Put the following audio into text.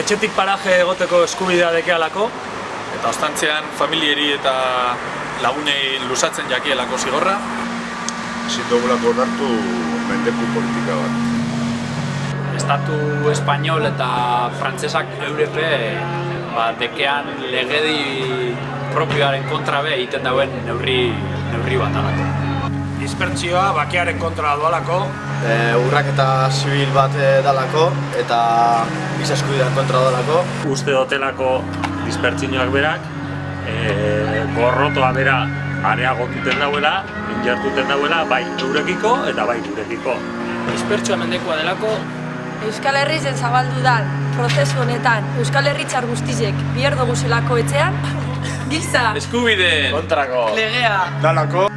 etxetik paraje egoteko eskubidea dekealako, Eta ostantzean familieri eta lagunei lusatzen jakielako zigorra. ezin dugulako onartu mendeku politika bat. Estatu espainol eta frantsesak eurepe ba, dekean legedi propioaren kontra be egiten dauen neurri, neurri bat alako. Dispertsioa bakearen kontra doalako, e, urraketa zibil bat e, dalako eta giza eskubidean kontra dalako. uste dotelako dispertsioak berak, e, gorrotoa bera areagotuten dauela, injartuten dauela, bai eurekiko eta bai gurekiko. Dispertsioa mendekoa delako, Euskal Herrizen zabaldu da prozesu honetan Euskal Herritzar guztizek biher dugu zelako etxean, giza, Eskubide! kontrako. legea, Dalako,